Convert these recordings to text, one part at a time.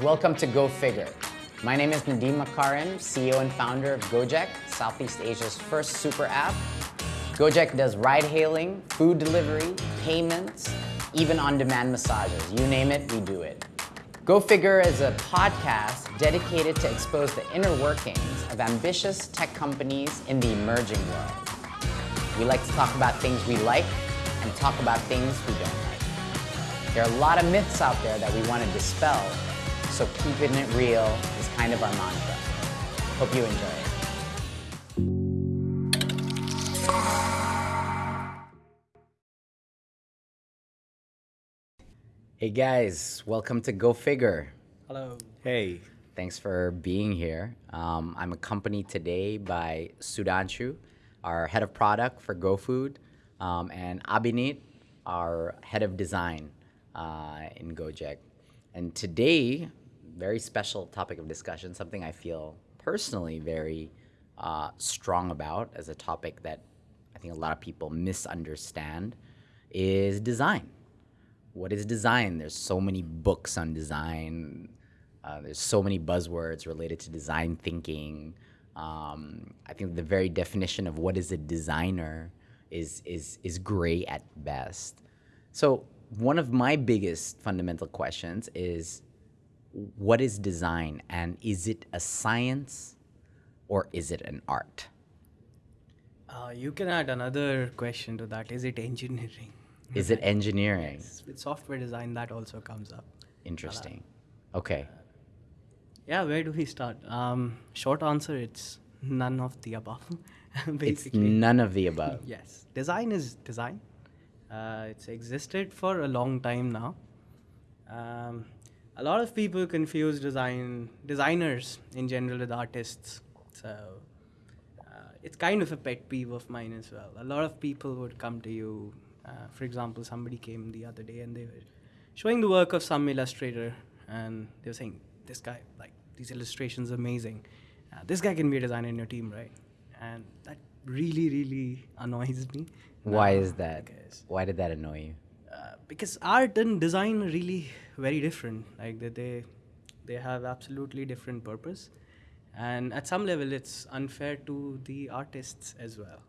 Welcome to Go Figure. My name is Nadiem Makarim, CEO and founder of Gojek, Southeast Asia's first super app. Gojek does ride hailing, food delivery, payments, even on-demand massages. You name it, we do it. Go Figure is a podcast dedicated to expose the inner workings of ambitious tech companies in the emerging world. We like to talk about things we like and talk about things we don't like. There are a lot of myths out there that we want to dispel, so keeping it real is kind of our mantra. Hope you enjoy it. Hey guys, welcome to Go Figure. Hello. Hey. Thanks for being here. Um, I'm accompanied today by Sudhanshu, our head of product for GoFood, um, and Abhinit, our head of design uh, in Gojek. And today, very special topic of discussion, something I feel personally very uh, strong about as a topic that I think a lot of people misunderstand, is design. What is design? There's so many books on design. Uh, there's so many buzzwords related to design thinking. Um, I think the very definition of what is a designer is is is gray at best. So one of my biggest fundamental questions is, what is design, and is it a science, or is it an art? Uh, you can add another question to that. Is it engineering? Is it engineering? Yes, With software design, that also comes up. Interesting. Okay. Yeah, where do we start? Um, short answer, it's none of the above. Basically. It's none of the above. yes. Design is design. Uh, it's existed for a long time now. Um, a lot of people confuse design designers in general with artists. So uh, it's kind of a pet peeve of mine as well. A lot of people would come to you. Uh, for example, somebody came the other day and they were showing the work of some illustrator, and they were saying, "This guy, like these illustrations, are amazing. Uh, this guy can be a designer in your team, right?" And that really, really annoys me. Why Uh, is that? Why did that annoy you? Uh, because art and design are really very different. Like they, they, they have absolutely different purpose, and at some level, it's unfair to the artists as well.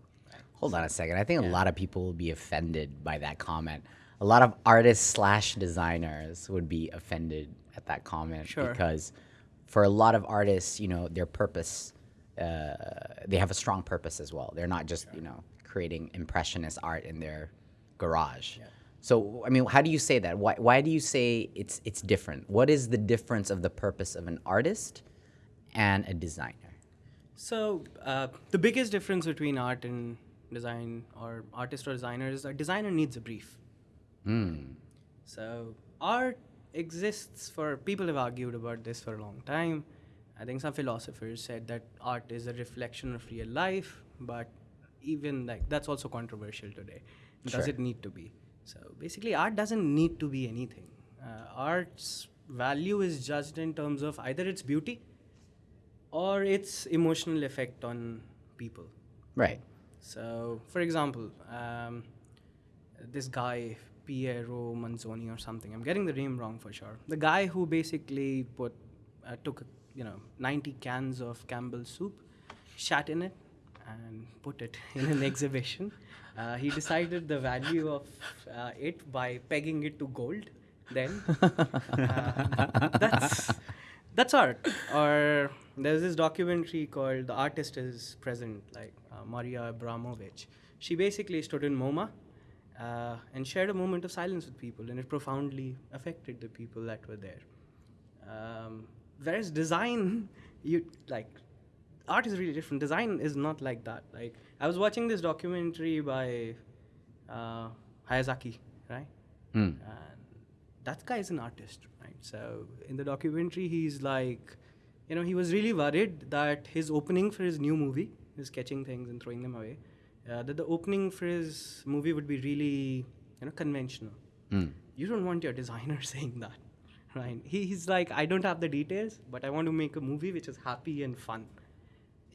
Hold on a second. I think a lot of people will be offended by that comment. A lot of artists slash designers would be offended at that comment Sure. because for a lot of artists, you know, their purpose, uh, they have a strong purpose as well. They're not just, you know, creating impressionist art in their garage. So, I mean, how do you say that? Why, why do you say it's, it's different? What is the difference of the purpose of an artist and a designer? So uh, the biggest difference between art and design, or artist or designer, is a designer needs a brief. So art exists for people have argued about this for a long time. I think some philosophers said that art is a reflection of real life, but even like that's also controversial today. Does Sure. it need to be? So basically, art doesn't need to be anything. Uh, art's value is judged in terms of either its beauty or its emotional effect on people. Right. So, for example, um, this guy Piero Manzoni or something. I'm getting the name wrong for sure. The guy who basically put uh, took you know 90 cans of Campbell's soup, shat in it, and put it in an exhibition. Uh, he decided the value of uh, it by pegging it to gold. Then uh, that's that's art. Or there's this documentary called "The Artist Is Present," like uh, Maria Abramović. She basically stood in MoMA uh, and shared a moment of silence with people, and it profoundly affected the people that were there. Um, whereas design, you like art is really different. Design is not like that. Like I was watching this documentary by uh, Miyazaki, right? Mm. And that guy is an artist, right? So in the documentary, he's like, you know, he was really worried that his opening for his new movie, his sketching things and throwing them away, uh, that the opening for his movie would be really, you know, conventional. Mm. You don't want your designer saying that, right? He, he's like, I don't have the details, but I want to make a movie which is happy and fun.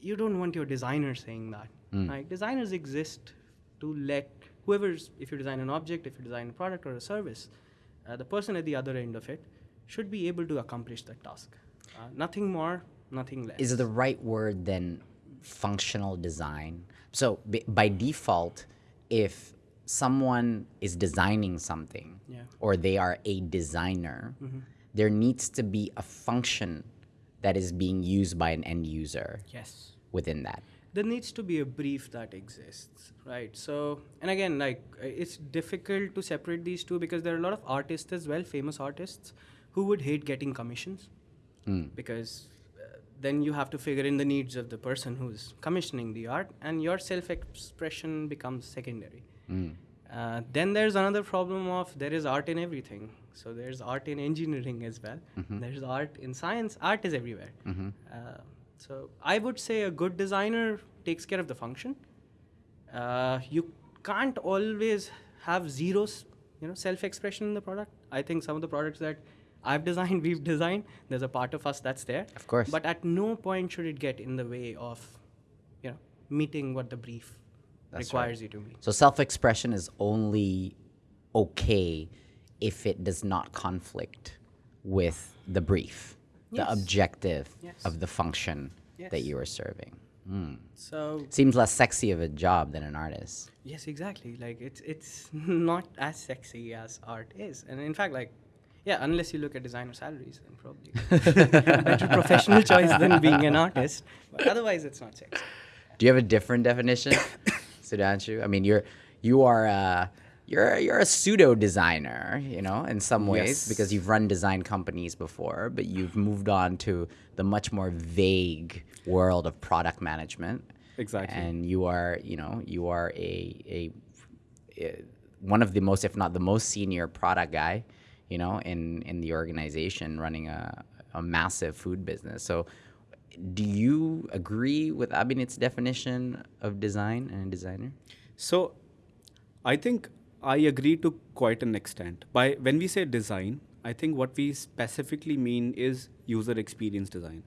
You don't want your designer saying that, Mm. right? Designers exist to let whoever's, if you design an object, if you design a product or a service, uh, the person at the other end of it should be able to accomplish that task. Uh, nothing more, nothing less. Is the right word then functional design? So b- by default, if someone is designing something Yeah. or they are a designer, there needs to be a function that is being used by an end user yes. within that. there needs to be a brief that exists right? So and again like uh, it's difficult to separate these two because there are a lot of artists as well famous artists who would hate getting commissions. Because uh, then you have to figure in the needs of the person who's commissioning the art and your self expression becomes secondary. Uh, then there's another problem of there is art in everything so there's art in engineering as well. There's art in science. Art is everywhere. Uh, so i would say a good designer takes care of the function. Uh, you can't always have zero you know self expression in the product. I think some of the products that i've designed we've designed there's a part of us that's there. Of course. but at no point should it get in the way of you know meeting what the brief That's requires you to meet. So self expression is only okay if it does not conflict with the brief, the objective Yes. of the function that you are serving. Mm. so Seems less sexy of a job than an artist. Yes, exactly. Like it's it's not as sexy as art is, and in fact, like yeah, unless you look at designer salaries, then probably better professional choice than being an artist. But otherwise, it's not sexy. Do you have a different definition, Sudhanshu? I mean, you're you are a you're you're a pseudo designer, you know, in some ways Yes. because you've run design companies before, but you've moved on to the much more vague world of product management. Exactly. And you are, you know, you are a a, a one of the most, if not the most senior product guy, you know, in in the organization running a a massive food business. So do you agree with Abhinit's definition of design and a designer? So, I think I agree to quite an extent. By when we say design, I think what we specifically mean is user experience design.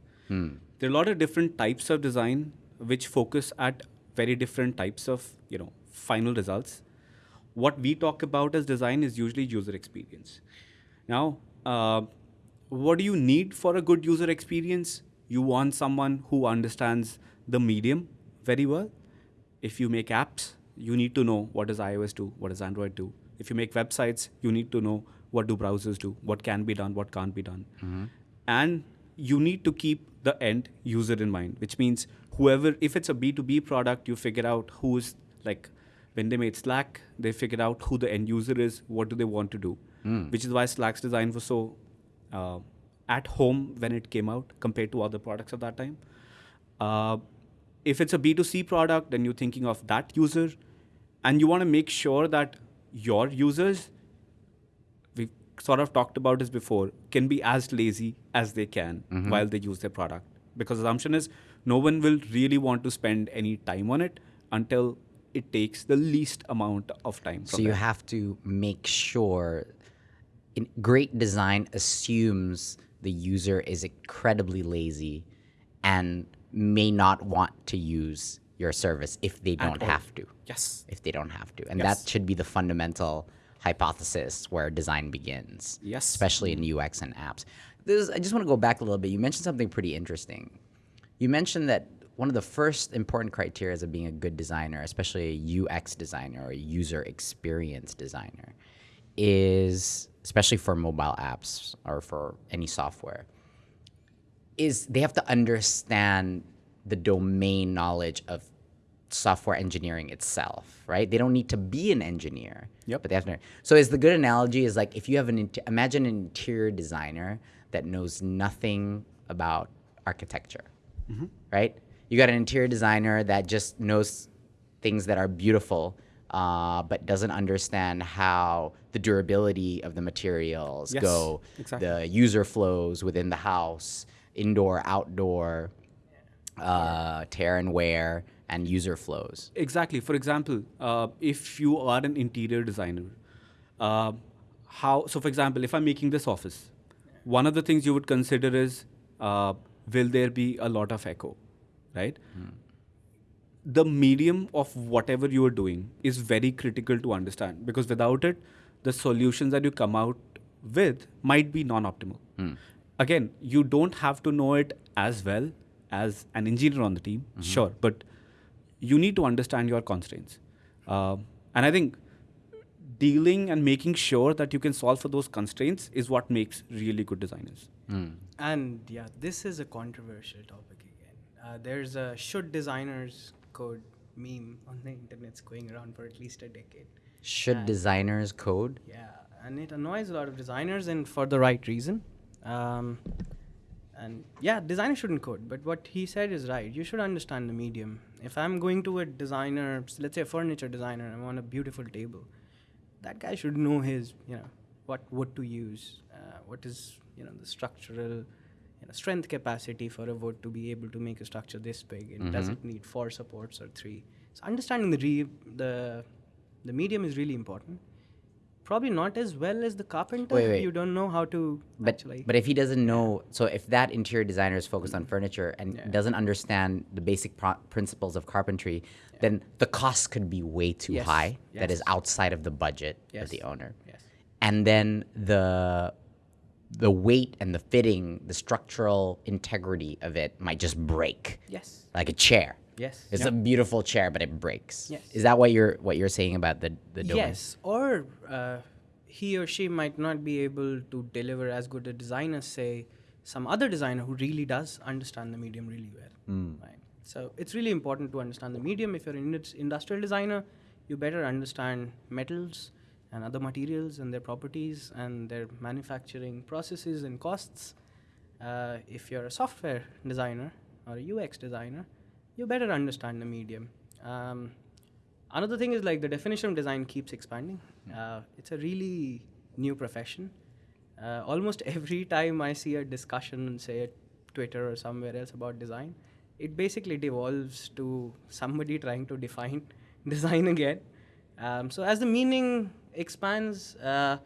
There are a lot of different types of design which focus at very different types of you know final results. What we talk about as design is usually user experience. Now, uh, what do you need for a good user experience? You want someone who understands the medium very well. If you make apps, you need to know what does iOS do, what does Android do. If you make websites, you need to know what do browsers do, what can be done, what can't be done. And you need to keep the end user in mind, which means whoever, if it's a B2B product, you figure out who's like, when they made Slack, they figured out who the end user is, what do they want to do, which is why Slack's design was so uh, at home when it came out compared to other products of that time. Uh, if it's a B2C product, then you're thinking of that user, and you want to make sure that your users, we've sort of talked about this before, can be as lazy as they can mm-hmm. while they use their product. Because the assumption is no one will really want to spend any time on it until it takes the least amount of time. So you them. have to make sure in great design assumes the user is incredibly lazy and may not want to use your service if they don't have to. Yes. If they don't have to. And Yes. that should be the fundamental hypothesis where design begins. Yes. Especially in UX and apps. This, I just want to go back a little bit. You mentioned something pretty interesting. You mentioned that one of the first important criteria of being a good designer, especially a UX designer or a user experience designer, is especially for mobile apps or for any software, is they have to understand the domain knowledge of software engineering itself, right? They don't need to be an engineer. Yep. But they have to. So is the good analogy is like if you have an imagine an interior designer that knows nothing about architecture, right? You got an interior designer that just knows things that are beautiful, uh, but doesn't understand how the durability of the materials Yes, go, exactly. the user flows within the house, indoor, outdoor, uh, tear and wear, and user flows. Exactly. For example, uh, if you are an interior designer, uh, how? So, for example, if I'm making this office, one of the things you would consider is, uh, will there be a lot of echo, right? The medium of whatever you are doing is very critical to understand because without it, the solutions that you come out with might be non-optimal. Again, you don't have to know it as well as an engineer on the team, sure, but you need to understand your constraints. Uh, and I think dealing and making sure that you can solve for those constraints is what makes really good designers. And yeah, this is a controversial topic again. Uh, there's a should designers code meme on the internet internet's going around for at least a decade. Should designers code? Yeah, and it annoys a lot of designers, and for the right reason. Um, and yeah, designer shouldn't code, but what he said is right. You should understand the medium. If I'm going to a designer, let's say a furniture designer, and I want a beautiful table, that guy should know his, you know, what wood to use, uh, what is, you know, the structural, you know, strength capacity for a wood to be able to make a structure this big, and does it need four supports or three? So understanding the re- the the medium is really important. Probably not as well as the carpenter. Wait, if wait. You don't know how to But actually. but if he doesn't know, so if that interior designer is focused on furniture and Yeah. doesn't understand the basic pro- principles of carpentry, then the cost could be way too Yes, high. That is outside of the budget Yes. of the owner. yes. And then the the weight and the fitting, the structural integrity of it might just break, Yes. like a chair. Yes. It's a beautiful chair, but it breaks. Yes. Is that what you're what you're saying about the the domain? Yes, or uh, he or she might not be able to deliver as good a design as, say, some other designer who really does understand the medium really well. Right. So it's really important to understand the medium. If you're an industrial designer, you better understand metals and other materials and their properties and their manufacturing processes and costs. Uh, if you're a software designer or a UX designer, you better understand the medium. Um, another thing is like the definition of design keeps expanding. Uh, it's a really new profession. Uh, almost every time I see a discussion, say at Twitter or somewhere else about design, it basically devolves to somebody trying to define design again. Um, so as the meaning expands, uh,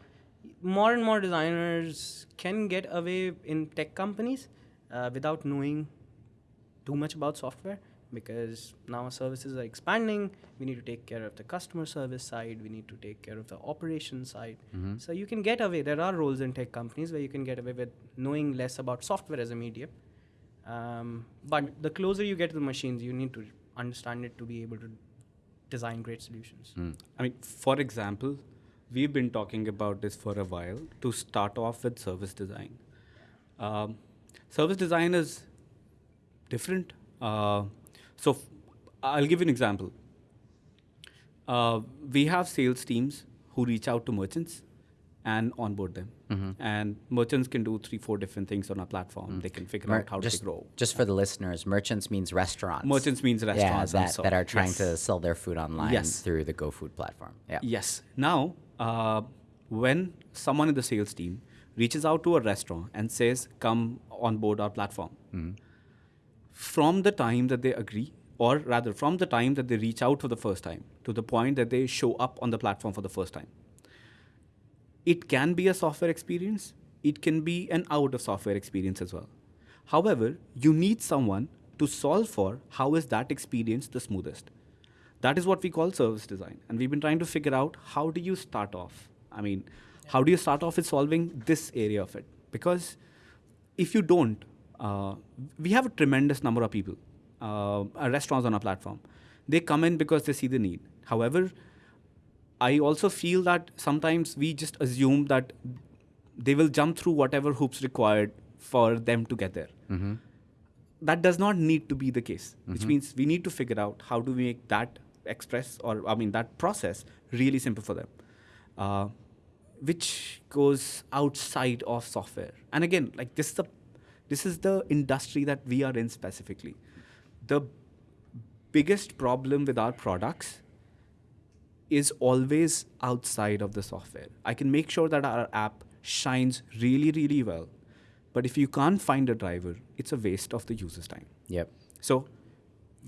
more and more designers can get away in tech companies uh, without knowing too much about software because now our services are expanding. We need to take care of the customer service side. We need to take care of the operation side. So you can get away. There are roles in tech companies where you can get away with knowing less about software as a medium. Um, but the closer you get to the machines, you need to understand it to be able to design great solutions. I mean, for example, we've been talking about this for a while to start off with service design. Um, service design is different. Uh, so, f- I'll give you an example. Uh, we have sales teams who reach out to merchants and onboard them. And merchants can do three, four different things on our platform. They can figure Mer- out how just, to grow. Just for the listeners, merchants means restaurants. Merchants means restaurants and that, so- that are trying yes. to sell their food online Yes. through the GoFood platform. Yeah. Yes. Now, uh, when someone in the sales team reaches out to a restaurant and says, "Come on board our platform," from the time that they agree, or rather, from the time that they reach out for the first time to the point that they show up on the platform for the first time, it can be a software experience. It can be an out of software experience as well. However, you need someone to solve for how is that experience the smoothest. That is what we call service design. And we've been trying to figure out how do you start off? I mean, how do you start off with solving this area of it? Because if you don't, we have a tremendous number of people, uh, uh, restaurants on our platform. They come in because they see the need. However, I also feel that sometimes we just assume that they will jump through whatever hoops required for them to get there. That does not need to be the case, which means we need to figure out how to make that express or I mean that process really simple for them, uh, which goes outside of software. And again, like this is the this is the industry that we are in specifically. The biggest problem with our products is always outside of the software. I can make sure that our app shines really, really well. But if you can't find a driver, it's a waste of the user's time. Yep. So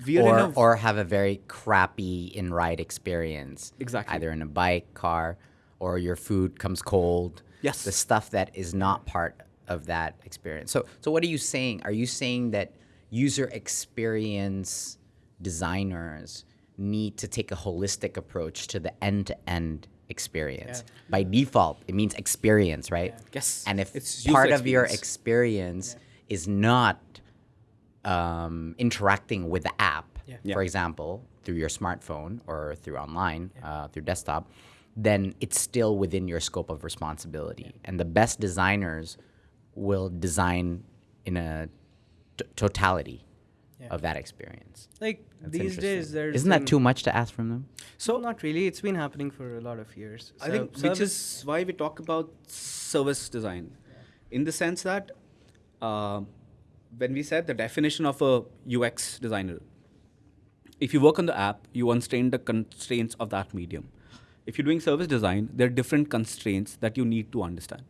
we are Or, in a or have a very crappy in ride experience. Exactly. Either in a bike, car, or your food comes cold. Yes. The stuff that is not part of that experience. So, so what are you saying? Are you saying that user experience designers need to take a holistic approach to the end to end experience. Yeah. By default, it means experience, right? Yes. And if It's user part of your experience. experience is not um, interacting with the app, Yeah. Yeah. for example, through your smartphone or through online, uh, through desktop, then it's still within your scope of responsibility. And the best designers will design in a t- totality Yeah. of that experience. Like That's these days, there's Isn't that too much to ask from them? So not really. It's been happening for a lot of years. I So think which is why we talk about service design, in the sense that uh, when we said the definition of a UX designer, if you work on the app, you constrain the constraints of that medium. If you're doing service design, there are different constraints that you need to understand,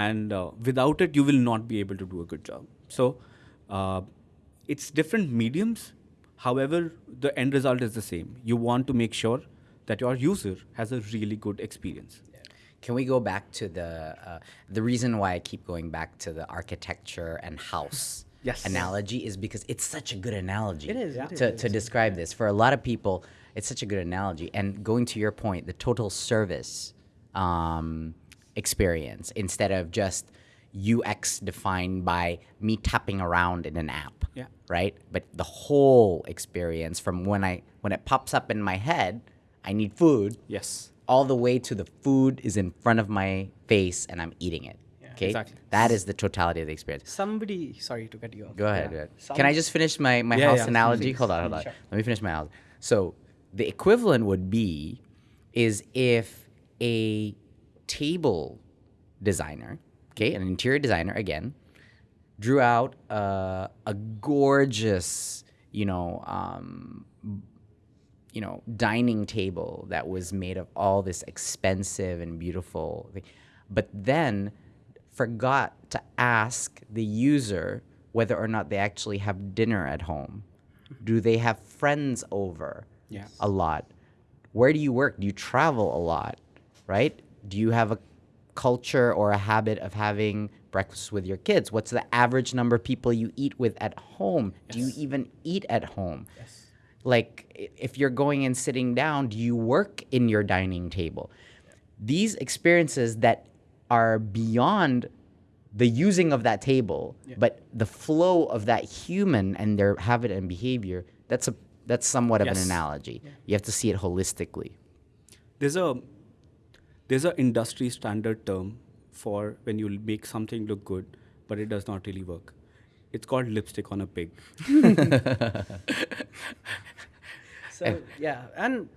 and uh, without it, you will not be able to do a good job. So, uh, it's different mediums. However, the end result is the same. You want to make sure that your user has a really good experience. Can we go back to the uh, the reason why I keep going back to the architecture and house Yes. analogy is because it's such a good analogy. It is, it to, is. to describe this for a lot of people. It's such a good analogy. And going to your point, the total service um, experience instead of just UX defined by me tapping around in an app. Yeah. Right. But the whole experience from when I when it pops up in my head, I need food Yes. all the way to the food is in front of my face and I'm eating it. Okay, Exactly. that is the totality of the experience. somebody. Sorry to cut you off. Go ahead. Yeah. go ahead. Can I just finish my, my Yeah, house yeah, analogy? please. Hold on, hold on. Sure. Let me finish my house. So the equivalent would be is if a table designer, okay, an interior designer again, drew out uh, a gorgeous, you know, um, you know, dining table that was made of all this expensive and beautiful, thing, but then forgot to ask the user whether or not they actually have dinner at home. Do they have friends over Yeah. a lot? Where do you work? Do you travel a lot? Right? Do you have a culture or a habit of having breakfast with your kids? What's the average number of people you eat with at home? Do you even eat at home? Yes. like if you're going and sitting down do you work in your dining table these experiences that are beyond the using of that table but the flow of that human and their habit and behavior that's a that's somewhat of an Yes. analogy you have to see it holistically There's a there's an industry standard term for when you make something look good, but it does not really work. It's called lipstick on a pig. So yeah, and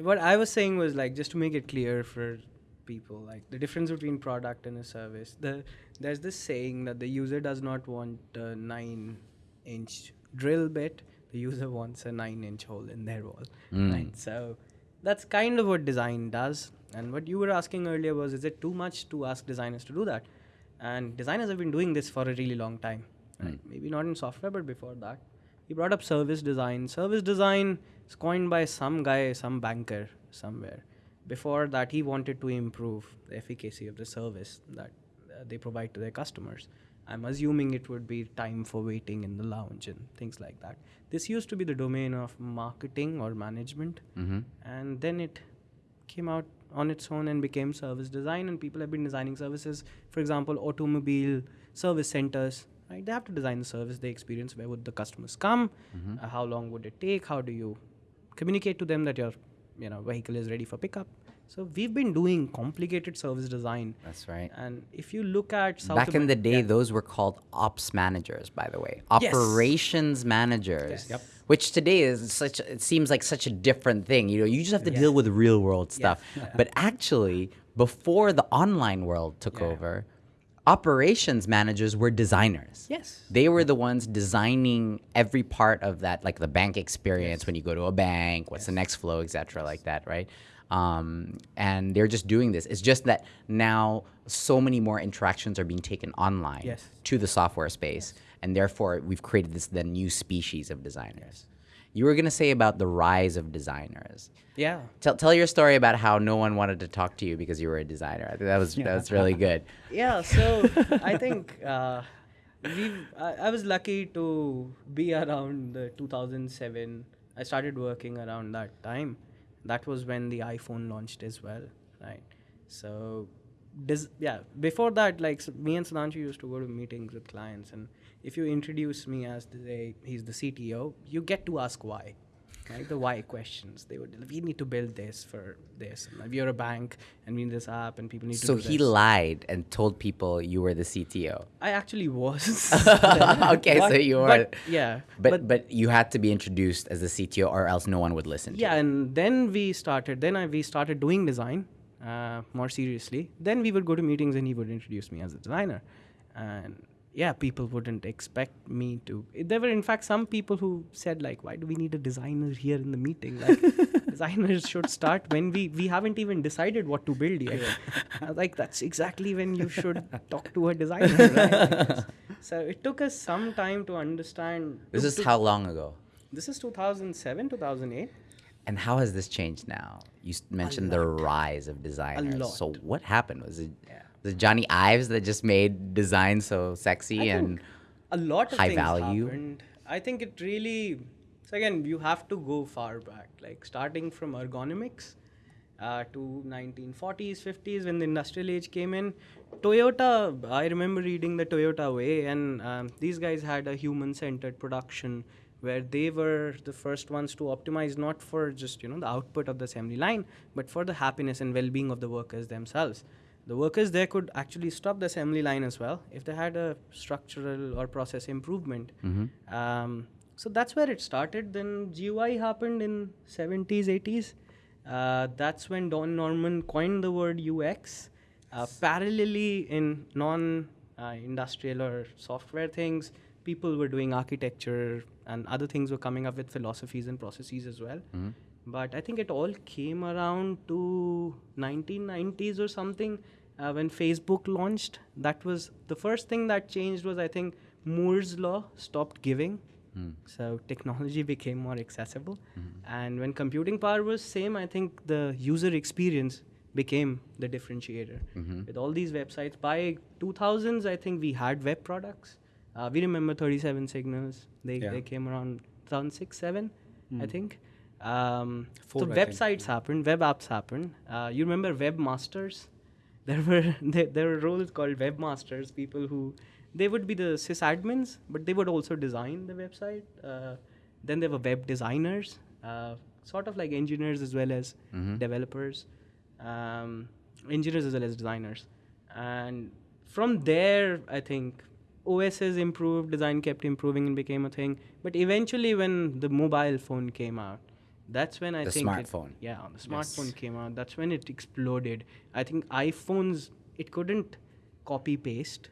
what I was saying was like just to make it clear for people, like the difference between product and a service. The there's this saying that the user does not want a nine-inch drill bit. The user wants a nine-inch hole in their wall, mm. right? So that's kind of what design does. And what you were asking earlier was, is it too much to ask designers to do that? And designers have been doing this for a really long time. Right? Maybe not in software, but before that. He brought up service design. Service design is coined by some guy, some banker somewhere. Before that, he wanted to improve the efficacy of the service that uh, they provide to their customers. I'm assuming it would be time for waiting in the lounge and things like that. This used to be the domain of marketing or management, and then it came out on its own and became service design. And people have been designing services for example automobile service centers right? They have to design the service they experience. Where would the customers come? Uh, how long would it take? How do you communicate to them that your you know vehicle is ready for pickup? So we've been doing complicated service design. That's right. And if you look at South back in the day Yeah. those were called ops managers by the way. Yes. operations managers. Yes. Yep. Which today is such it seems like such a different thing you know you just have to deal with real world stuff. But actually before the online world took Yeah. over operations managers were designers. Yes. They were the ones designing every part of that like the bank experience when you go to a bank what's the next flow etc like that right? Um, and they're just doing this. It's just that now so many more interactions are being taken online Yes. to the software space and therefore we've created this the new species of designers. You were going to say about the rise of designers. Yeah. Tell, tell your story about how no one wanted to talk to you because you were a designer. I think that was that was really good. Yeah so i think uh, we I, I was lucky to be around the 2007 i started working around that time. That was when the iPhone launched as well, right? So, dis- yeah, before that, like me and Sudhanshu used to go to meetings with clients, and if you introduce me as the he's the CTO, you get to ask why, right? The why questions. They would we need to build this for this. And we are a bank, and we need this app, and people need to. So he this. lied and told people you were the CTO. I actually was. okay, so you were. but, yeah, But, but you had to be introduced as the CTO, or else no one would listen. to you. yeah and then we started then I, we started doing design uh, more seriously then we would go to meetings and he would introduce me as a designer. And yeah people wouldn't expect me to there were in fact some people who said like why do we need a designer here in the meeting? Like designers should start when we we haven't even decided what to build yet. I like that's exactly when you should talk to a designer right? so it took us some time to understand. This to- is to- how long ago? this is 2007 2008 And how has this changed now? You mentioned the rise of designers. So what happened? Was it Yeah. was it Jony Ives that just made design so sexy I and a lot of high things value? happened. I think it really. So again, you have to go far back, like starting from ergonomics uh, to 1940s, 50s when the industrial age came in. Toyota, I remember reading the Toyota Way, and um, these guys had a human-centered production where they were the first ones to optimize not for just you know the output of the assembly line, but for the happiness and well-being of the workers themselves the workers there could actually stop the assembly line as well if they had a structural or process improvement. Um, so that's where it started. Then GUI happened in 70s, 80s. Uh, that's when Don Norman coined the word UX. Uh, parallelly, in non-industrial or software things, people were doing architecture and other things were coming up with philosophies and processes as well. Mm-hmm. But I think it all came around to 1990s or something uh, when Facebook launched. That was the first thing that changed was I think Moore's law stopped giving. Hmm. So technology became more accessible. Mm-hmm. And when computing power was same, I think the user experience became the differentiator. Mm-hmm. With all these websites, by 2000s, I think we had web products. Uh, we remember 37 signals. They, Yeah. they came around 2006, 7, I think. Um, Four, so I think. websites happened, web apps happened. Uh, you remember webmasters? There were there, there were roles called webmasters, people who they would be the sysadmins, but they would also design the website. Uh, then there were web designers, uh, sort of like engineers as well as developers, um, engineers as well as designers. And from there, I think OSs improved, design kept improving and became a thing. But eventually, when the mobile phone came out, that's when I The think it- smartphone. yeah, the smartphone came out. That's when it exploded. I think iPhones it couldn't copy paste,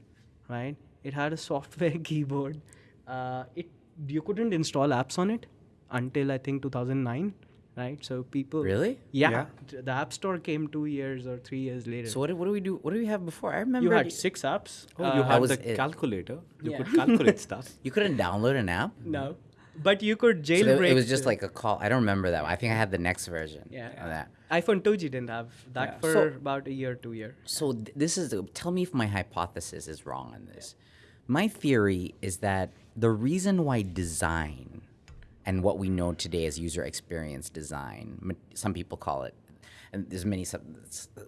right? It had a software keyboard. Uh, it you couldn't install apps on it until I think 2009, right? So people Really? yeah, Yeah. the App Store came two years or three years later. So what do, what do we do? What do we have before? I remember you had six apps. Oh, Uh, you had the it? calculator. You Yeah. could calculate stuff. you couldn't download an app. no, but you could So jailbreak. it, it was just like a call. I don't remember that. One. I think I had the next version Yeah. of that. iPhone 2G didn't have that Yeah. for So- about a year, two years. So th- this is tell me if my hypothesis is wrong on this. My theory is that the reason why design and what we know today as user experience design, some people call it, and there's many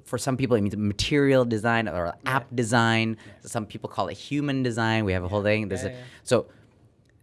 for some people it means material design or app design. Some people call it human design. We have a whole thing. There's Yeah, a, yeah. so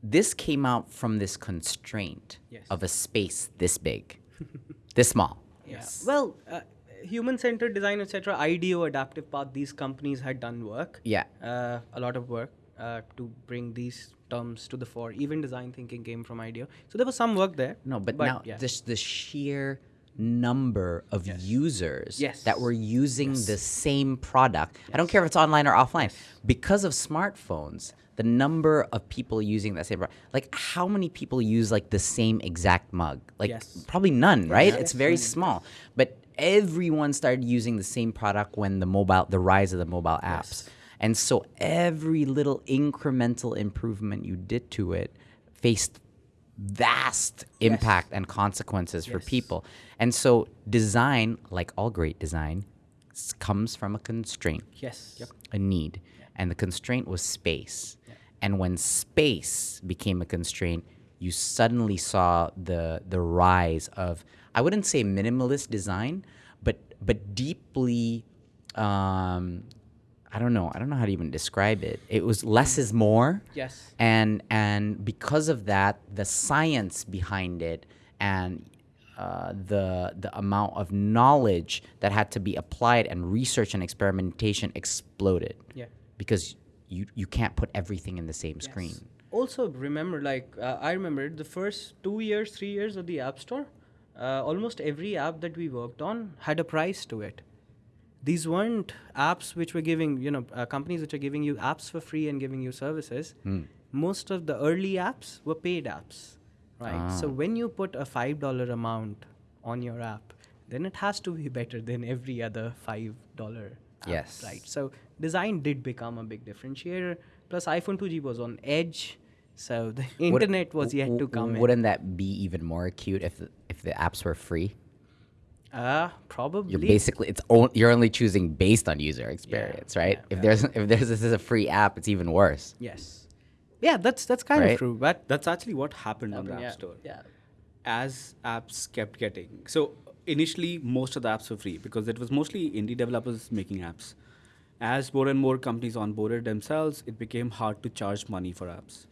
this came out from this constraint Yes. of a space this big, this small. Yes. Well, uh, human-centered design, etc. IDEO, Adaptive Path, these companies had done work. Yeah. Uh, a lot of work uh, to bring these terms to the fore. Even design thinking came from IDEO. So there was some work there. No, but, now yeah. this the sheer number of users Yes. that were using the same product. I don't care if it's online or offline. Because of smartphones, the number of people using that same product, like how many people use like the same exact mug? Like Yes. probably none, right? It's very mm-hmm. small. But everyone started using the same product when the mobile the rise of the mobile apps. And so every little incremental improvement you did to it faced vast impact and consequences for people. And so design, like all great design, comes from a constraint, yes. a need. And the constraint was space. And when space became a constraint, you suddenly saw the the rise of I wouldn't say minimalist design, but but deeply. Um, I don't know. I don't know how to even describe it. It was less is more. Yes. And and because of that, the science behind it and uh, the the amount of knowledge that had to be applied and research and experimentation exploded. Yeah. Because you you can't put everything in the same Yes. screen. Also, remember, like uh, I remember the first two years, three years of the App Store, uh, almost every app that we worked on had a price to it. These weren't apps which were giving, you know, uh, companies which are giving you apps for free and giving you services. Most of the early apps were paid apps, right? So Ah. when you put a five dollar amount on your app, then it has to be better than every other five dollar. Yes. Right. So design did become a big differentiator. Plus, iPhone 2G was on edge, so the Would- internet was yet to come. Wouldn't that be even more acute if the, if the apps were free? Uh, probably. You're basically it's on, you're only choosing based on user experience, right? yeah, if yeah. there's if there's this is a free app, it's even worse. yes. Yeah, that's that's kind Right. of true. But That's actually what happened on the App yeah, Store. Yeah. As apps kept getting so initially most of the apps were free because it was mostly indie developers making apps. As more and more companies onboarded themselves, it became hard to charge money for apps,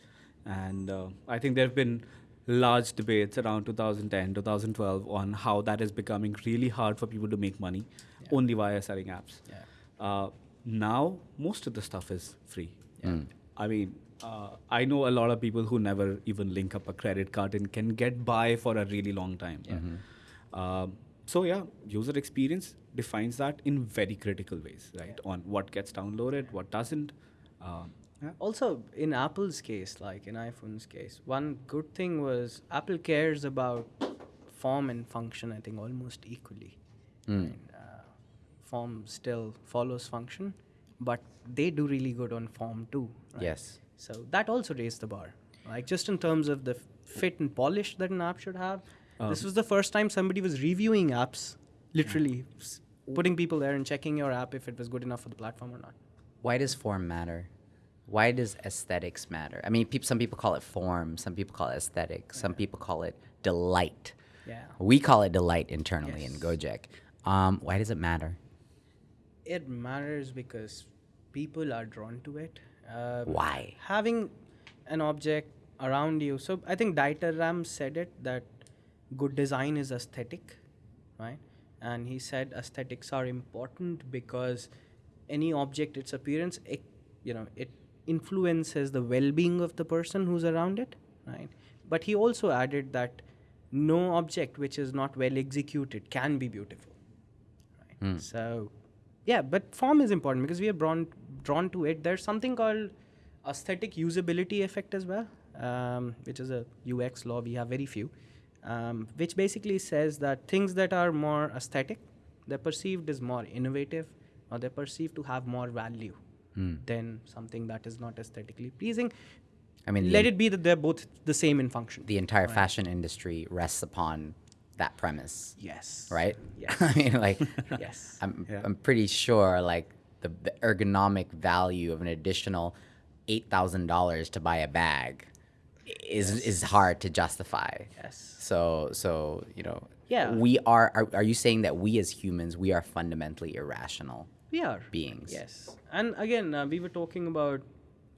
and uh, I think there have been large debates around 2010, 2012 on how that is becoming really hard for people to make money only via selling apps. Yeah. Uh, now most of the stuff is free. I mean, uh, I know a lot of people who never even link up a credit card and can get by for a really long time. Um, so yeah, user experience defines that in very critical ways, right? On what gets downloaded, what doesn't. Um, yeah. Also, in Apple's case, like in iPhone's case, one good thing was Apple cares about form and function. I think almost equally. And, uh, form still follows function, but they do really good on form too. right? Yes. So that also raised the bar, like just in terms of the fit and polish that an app should have. this Um, was the first time somebody was reviewing apps, literally s- putting people there and checking your app if it was good enough for the platform or not. Why does form matter? Why does aesthetics matter? I mean, peop some people call it form, some people call it aesthetic, some people call it delight. Yeah. We call it delight internally in Gojek. Um, why does it matter? It matters because people are drawn to it. Uh, Why? Having an object around you. So I think Dieter Rams said it that good design is aesthetic, right? And he said aesthetics are important because any object, its appearance, it, you know, it influences the well-being of the person who's around it, right? But he also added that no object which is not well executed can be beautiful right? So, yeah, but form is important because we are drawn drawn to it. There's something called aesthetic usability effect as well, um, which is a UX law. We have very few, um, which basically says that things that are more aesthetic, they're perceived as more innovative, or they're perceived to have more value Hmm. than something that is not aesthetically pleasing. I mean, let it be that they're both the same in function. The entire fashion industry rests upon that premise, yes. right? Yes. I mean, like, Yes. I'm, Yeah. I'm pretty sure like the, the ergonomic value of an additional eight thousand dollars to buy a bag is is hard to justify. Yes. So so you know. Yeah. We are, are. Are you saying that we as humans we are fundamentally irrational? We are beings. Yes, and again, uh, we were talking about.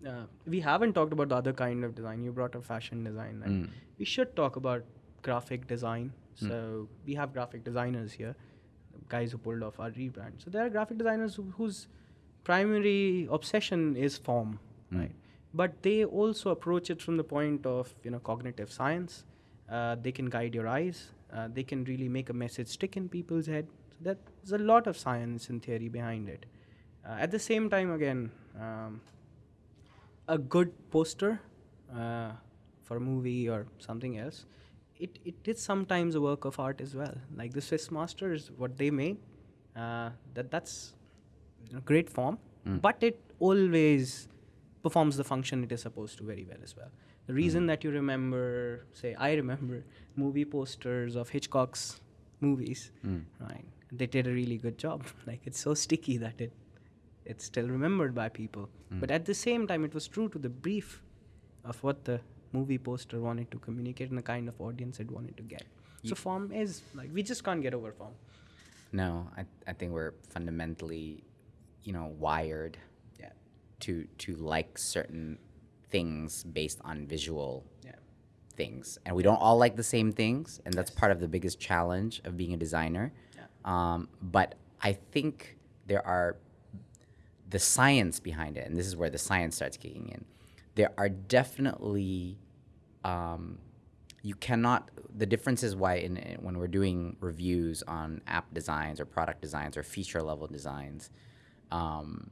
Uh, we haven't talked about the other kind of design. You brought up fashion design. And We should talk about graphic design. So we have graphic designers here, guys who pulled off our rebrand. So there are graphic designers who, whose primary obsession is form, right? But they also approach it from the point of you know cognitive science. Uh, they can guide your eyes. Uh, they can really make a message stick in people's head. There's a lot of science and theory behind it. Uh, at the same time, again, um, a good poster uh, for a movie or something else, it, it is sometimes a work of art as well. Like the Swiss Masters, what they made, uh, that that's know, great form, but it always performs the function it is supposed to very well as well. The reason that you remember, say, I remember movie posters of Hitchcock's movies, right? They did a really good job. Like it's so sticky that it it's still remembered by people. Hmm. But at the same time, it was true to the brief of what the movie poster wanted to communicate and the kind of audience it wanted to get. So form is like we just can't get over form. No, I, I think we're fundamentally, you know, wired Yeah. to to like certain things based on visual Yeah. things, and we don't all like the same things, and that's part of the biggest challenge of being a designer. Um, but I think there are the science behind it, and this is where the science starts kicking in. There are definitely um, you cannot. The difference is why in, in- when we're doing reviews on app designs or product designs or feature level designs, um,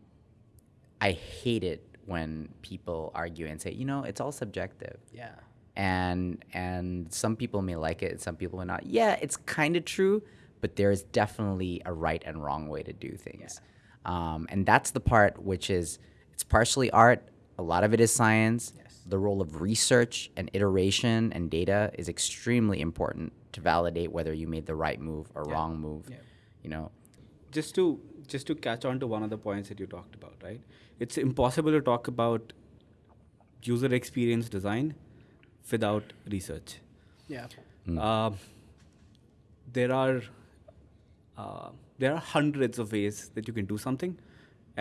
I hate it when people argue and say, you know, it's all subjective Yeah. and and some people may like it and some people may not yeah it's kind of true but there's definitely a right and wrong way to do things um, and that's the part which is it's partially art a lot of it is science Yes. the role of research and iteration and data is extremely important to validate whether you made the right move or Yeah. wrong move Yeah. you know just to just to catch on to one of the points that you talked about, right? It's impossible to talk about user experience design without research. Yeah. Uh, there are uh, there are hundreds of ways that you can do something,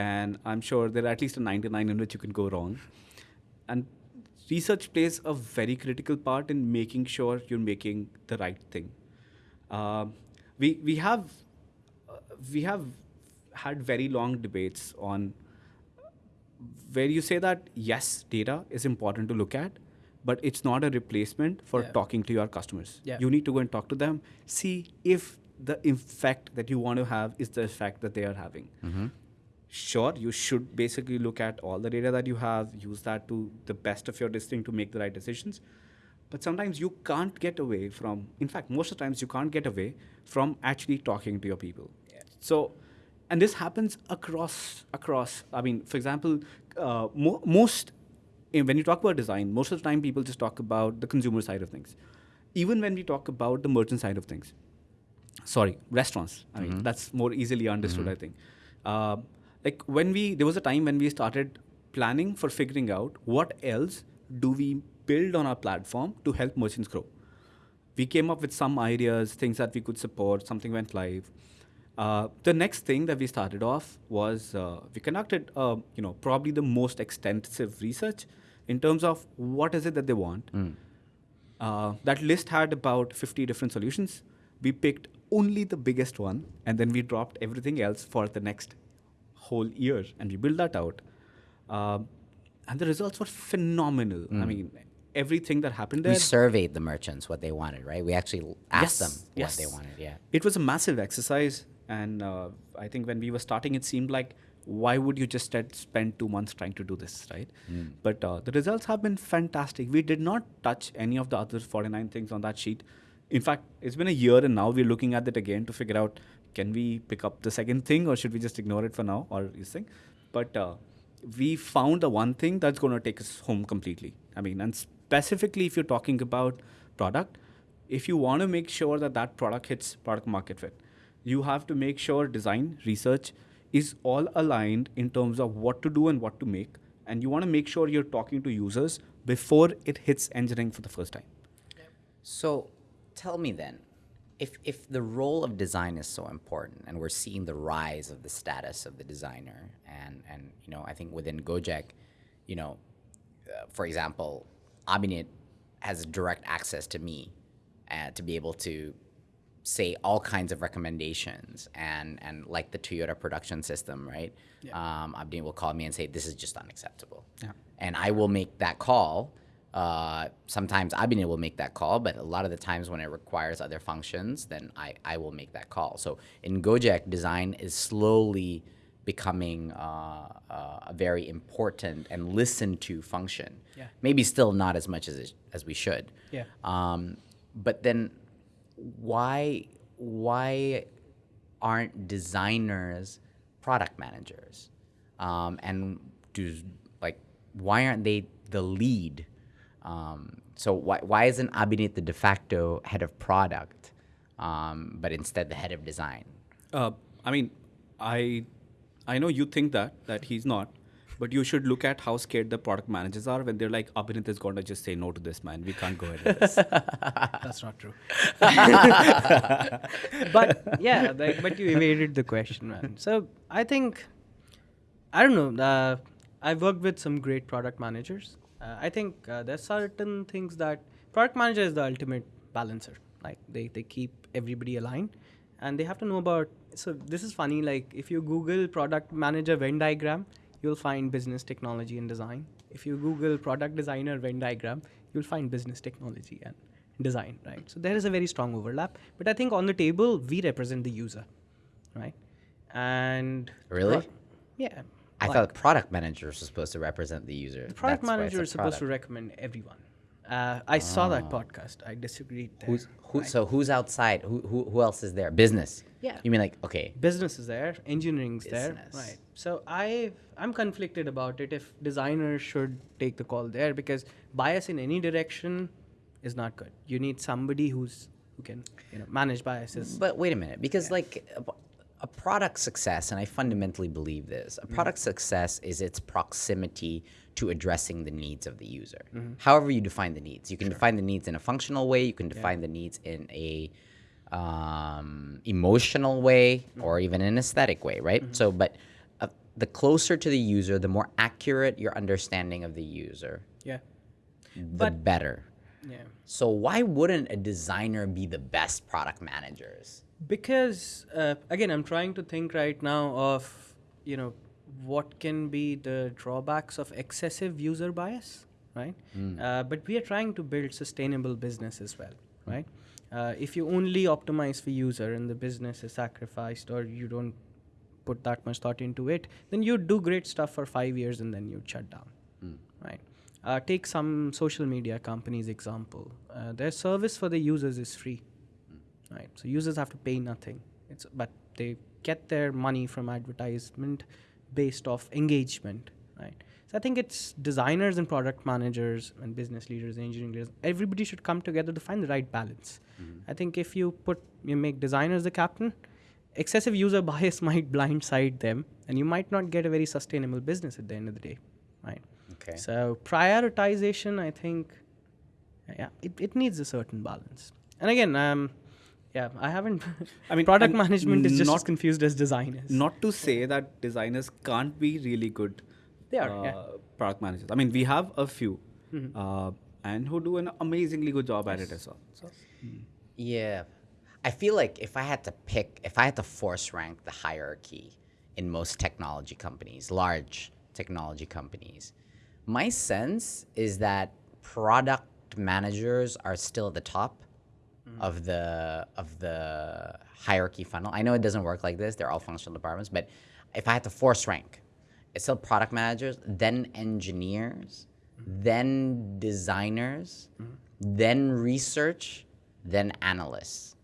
and I'm sure there are at least a 99 in which you can go wrong. And research plays a very critical part in making sure you're making the right thing. Um we we have uh, we have had very long debates on where you say that yes, data is important to look at, but it's not a replacement for Yeah. talking to your customers. Yeah. You need to go and talk to them, see if the effect that you want to have is the effect that they are having. Sure, you should basically look at all the data that you have, use that to the best of your distinct to make the right decisions. But sometimes you can't get away from, in fact, most of the times you can't get away from actually talking to your people. So, and this happens across across. I mean, for example, uh, mo- most when you talk about design, most of the time people just talk about the consumer side of things. Even when we talk about the merchant side of things, sorry, restaurants. I mean, that's more easily understood. I think. Uh, like when we there was a time when we started planning for figuring out what else do we build on our platform to help merchants grow we came up with some ideas, things that we could support, something went live. Uh, the next thing that we started off was uh, we conducted, uh, you know, probably the most extensive research in terms of what is it that they want. Uh, that list had about 50 different solutions. We picked only the biggest one, and then we dropped everything else for the next whole year, and we built that out. Uh, and the results were phenomenal. I mean, everything that happened there. we surveyed the merchants what they wanted right we actually asked Yes, them what yes. they wanted yeah it was a massive exercise and uh, i think when we were starting it seemed like why would you just spend two months trying to do this right but uh, the results have been fantastic we did not touch any of the other 49 things on that sheet in fact it's been a year and now we're looking at it again to figure out can we pick up the second thing or should we just ignore it for now or this thing? But uh, we found the one thing that's going to take us home completely. I mean and specifically if you're talking about product if you want to make sure that that product hits product market fit you have to make sure design research is all aligned in terms of what to do and what to make. And you want to make sure you're talking to users before it hits engineering for the first time. So tell me then, if, if the role of design is so important and we're seeing the rise of the status of the designer and, and you know, I think within Gojek, you know, uh, for example, Abhinit has direct access to me uh, to be able to say all kinds of recommendations and, and like the Toyota production system, right? Um, Abhinit will call me and say, this is just unacceptable. Yeah. And I will make that call. Uh, sometimes Abhinit will make that call, but a lot of the times when it requires other functions, then I, I will make that call. So in Gojek, design is slowly becoming uh, uh, a very important and listened to function. Yeah. Maybe still not as much as it, as we should. Yeah. Um, but then, why why aren't designers product managers? Um, and do like why aren't they the lead? Um, so why why isn't Abhinit the de facto head of product, um, but instead the head of design? Uh, I mean, I I know you think that that he's not, But you should look at how scared the product managers are when they're like, Abhinit is going to just say no to this, man. We can't go ahead with this. That's not true. but yeah, like, but you evaded the question, man. So I think, I don't know. Uh, I've worked with some great product managers. Uh, I think uh, there's certain things that product manager is the ultimate balancer. Like they, they keep everybody aligned, and they have to know about. So this is funny. Like if you Google product manager Venn diagram, you'll find business technology and design. If you Google product designer Venn diagram, you'll find business technology and design, right? So there is a very strong overlap. But I think on the table, we represent the user, right? And Really? yeah. I like, thought product managers were supposed to represent the user. the product That's manager is supposed to recommend everyone. Uh, I saw that podcast. I disagreed. There, Who's who? So who's outside? Who, who who else is there? Business. Yeah. You mean like okay? business is there, engineering's there, right? So I I'm conflicted about it if designers should take the call there because bias in any direction is not good. You need somebody who's who can you know manage biases. But wait a minute, because like a, product success, and I fundamentally believe this, a product success is its proximity to addressing the needs of the user. However, you define the needs, you can define the needs in a functional way. You can define the needs in a um, emotional way, or even an aesthetic way, right? So, but uh, the closer to the user, the more accurate your understanding of the user, yeah, the But- better. yeah. So why wouldn't a designer be the best product managers? Because uh, again i'm trying to think right now of you know what can be the drawbacks of excessive user bias right? Uh, but we are trying to build sustainable business as well right? Uh, if you only optimize for user and the business is sacrificed or you don't put that much thought into it then you do great stuff for five years and then you shut down right? Uh, take some social media companies example. Uh, their service for the users is free right? So users have to pay nothing. It's but they get their money from advertisement based off engagement right? So i think it's designers and product managers and business leaders and engineering leaders everybody should come together to find the right balance. I think if you put you make designers the captain excessive user bias might blindside them and you might not get a very sustainable business at the end of the day right? Okay. so prioritization i think yeah it, it needs a certain balance. And again um yeah i haven't I mean, product management is just as not- confused as design is Not to say that designers can't be really good They are, uh, yeah. Mm-hmm. product managers. I mean, we have a few uh, and who do an amazingly good job at it as well. So, Yeah. I feel like if I had to pick, if I had to force rank the hierarchy in most technology companies, large technology companies, my sense is that product managers are still at the top of mm. the of the hierarchy funnel. I know it doesn't work like this; they're all functional departments. But if I had to force rank, it's still product managers, then engineers, mm. then designers, mm. then research, then analysts.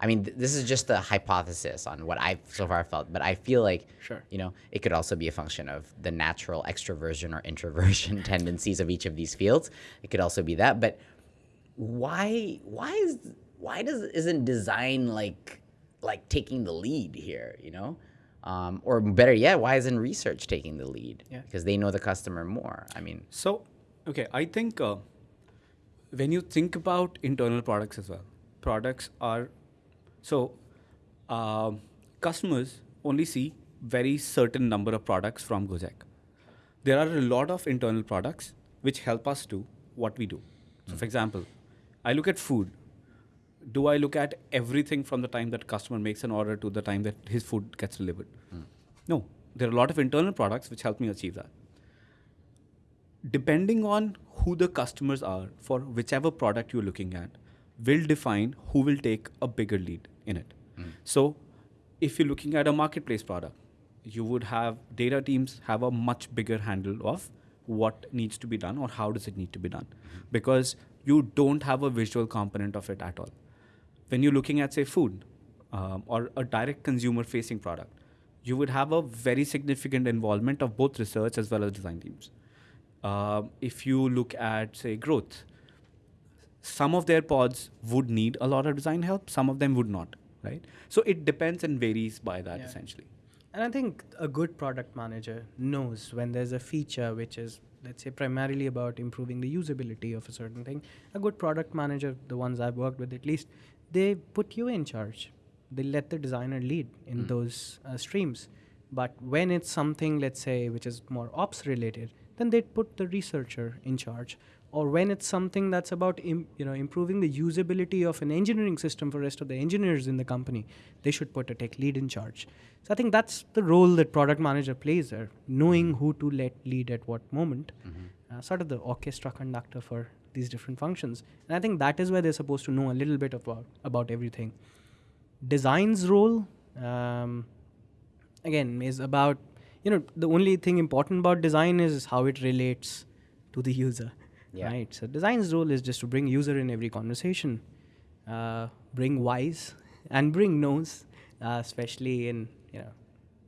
I mean, th- this is just a hypothesis on what I've so far felt, but I feel like, Sure. you know, it could also be a function of the natural extroversion or introversion tendencies of each of these fields. It could also be that, but why, why is, why does isn't design like, like taking the lead here? You know, um, or better yet, why isn't research taking the lead? Yeah. because they know the customer more. I mean, so okay, I think uh, when you think about internal products as well, products are so um customers only see very certain number of products from Gojek. There are a lot of internal products which help us do what we do. So, for example, I look at food. Do I look at everything from the time that customer makes an order to the time that his food gets delivered? Hmm. No. There are a lot of internal products which help me achieve that. Depending on who the customers are for whichever product you're looking at, will define who will take a bigger lead in it. Hmm. So, if you're looking at a marketplace product, you would have data teams have a much bigger handle of what needs to be done or how does it need to be done hmm. because you don't have a visual component of it at all. When you're looking at say food um, or a direct consumer facing product you would have a very significant involvement of both research as well as design teams. Um, if you look at say growth some of their pods would need a lot of design help some of them would not right? So it depends and varies by that Yeah. essentially. And I think a good product manager knows when there's a feature which is, let's say, primarily about improving the usability of a certain thing. A good product manager, the ones I've worked with at least, they put you in charge. They let the designer lead in those uh, streams. But when it's something, let's say, which is more ops related, then they put the researcher in charge. Or when it's something that's about you know improving the usability of an engineering system for rest of the engineers in the company, they should put a tech lead in charge. So I think that's the role that product manager plays there, knowing who to let lead at what moment, uh, sort of the orchestra conductor for these different functions. And I think that is where they're supposed to know a little bit about about everything. Design's role, um, again, is about you know the only thing important about design is how it relates to the user, Yeah. right? So design's role is just to bring user in every conversation, uh, bring whys and bring knows, uh, especially in you know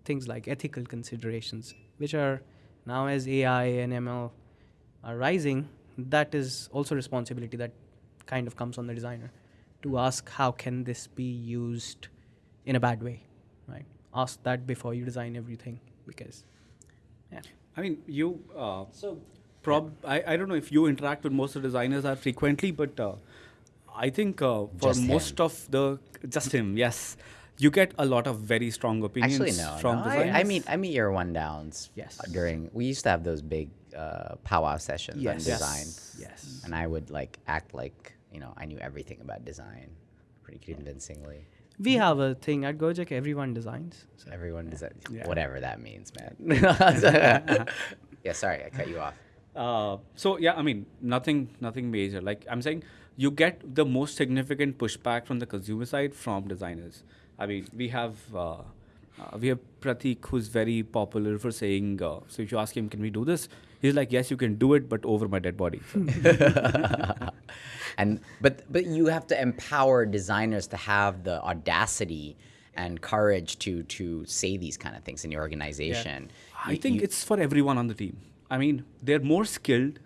things like ethical considerations, which are now as AI and ML are rising, that is also responsibility that kind of comes on the designer to ask how can this be used in a bad way, right? Ask that before you design everything because, yeah. I mean, you. Uh, So prob I, I don't know if you interact with most of the designers are frequently, but uh, I think uh, for Just most him. of the just him, yes, you get a lot of very strong opinions Actually, no. from no designers. I, I meet I meet your one downs. Yes. During we used to have those big uh, powwow sessions on Yes. design, Yes. and I would like act like you know I knew everything about design, pretty convincingly. we have a thing at Gojek, everyone designs. So Everyone does that. Yeah. Whatever that means, man. yeah. Sorry, I cut you off. Uh, so yeah, I mean nothing, nothing major. Like I'm saying, you get the most significant pushback from the consumer side from designers. I mean, we have uh, uh, we have Pratik, who's very popular for saying. Uh, so if you ask him, "Can we do this?" He's like, "Yes, you can do it, but over my dead body." So, and but but you have to empower designers to have the audacity and courage to to say these kind of things in your organization. I You- think you- it's for everyone on the team. I mean, they're more skilled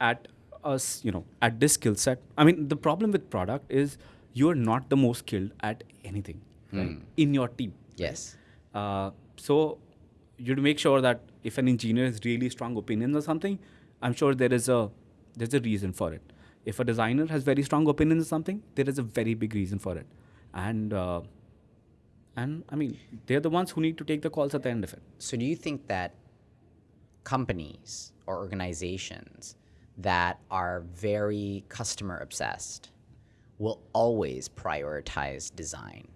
at us, you know, at this skill set. I mean, the problem with product is you're not the most skilled at anything right, in your team. yes. Uh, so you have to make sure that if an engineer has really strong opinions or something, I'm sure there is a there's a reason for it. If a designer has very strong opinions or something, there is a very big reason for it, and uh, and I mean they're the ones who need to take the calls at the end of it. So do you think that companies or organizations that are very customer obsessed will always prioritize design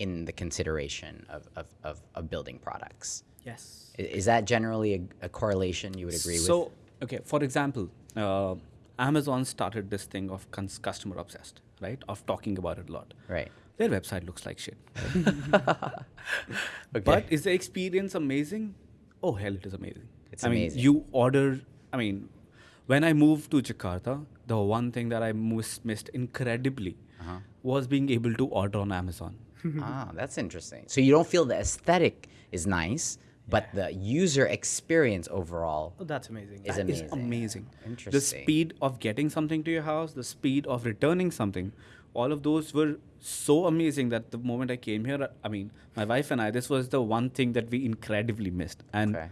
in the consideration of, of, of, of building products? Yes. Is that generally a, a correlation you would agree so, with? So, okay, for example, uh, Amazon started this thing of cons- customer obsessed, right? Of talking about it a lot. Right. Their website looks like shit. Okay. But is the experience amazing? Oh, hell, it is amazing. It's I amazing. mean, you order, I mean, when I moved to Jakarta, the one thing that I most missed incredibly Uh-huh. was being able to order on Amazon. ah, that's interesting. So you don't feel the aesthetic is nice, but the user experience overall Oh, that's amazing. is That amazing. is amazing. The Interesting. speed of getting something to your house, the speed of returning something, all of those were so amazing that the moment I came here, I mean, my wife and I, this was the one thing that we incredibly missed. And Okay.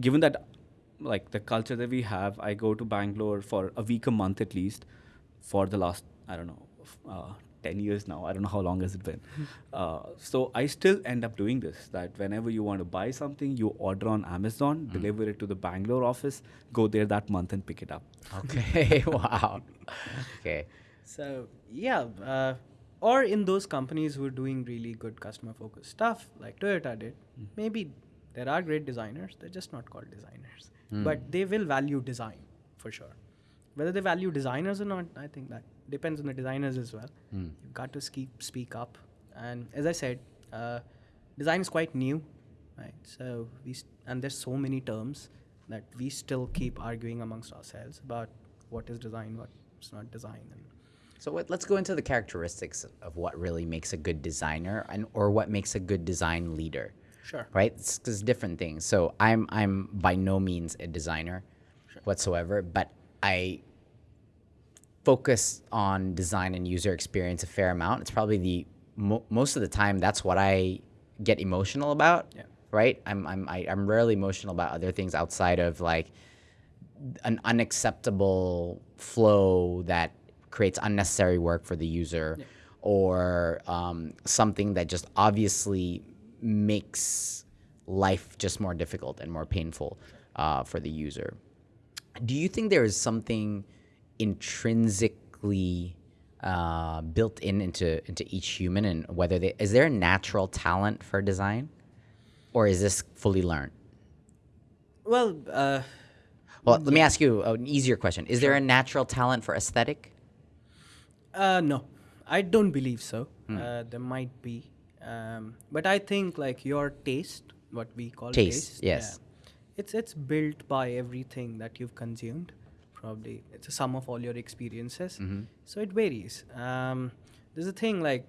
Given that, like the culture that we have, I go to Bangalore for a week a month at least for the last, I don't know, uh, 10 years now. I don't know how long has it been. Uh, so I still end up doing this that whenever you want to buy something, you order on Amazon, deliver it to the Bangalore office, go there that month and pick it up. Okay. wow. Okay. So yeah, uh, or in those companies who are doing really good customer focused stuff, like Toyota did, maybe there are great designers. They're just not called designers, but they will value design for sure. Whether they value designers or not, I think that depends on the designers as well. You've got to speak speak up, and as I said, uh, design is quite new, right? So we and there's so many terms that we still keep arguing amongst ourselves about what is design, what's not design, and So what, let's go into the characteristics of what really makes a good designer and or what makes a good design leader. Sure. Right? It's different things. So I'm I'm by no means a designer whatsoever, but I focus on design and user experience a fair amount. It's probably the mo- most of the time that's what I get emotional about. Yeah. right? I'm I'm I, I'm rarely emotional about other things outside of like an unacceptable flow that creates unnecessary work for the user, or um, something that just obviously makes life just more difficult and more painful uh, for the user. Do you think there is something intrinsically uh, built in into into each human, and whether they, is there a natural talent for design, or is this fully learned? Well, uh, Well, let me ask you an easier question: Is there a natural talent for aesthetic? Uh, no, I don't believe so. Uh, there might be, um, but I think like your taste, what we call Taste, yes. yeah, it's it's built by everything that you've consumed. Probably it's a sum of all your experiences. So it varies. Um, there's a thing like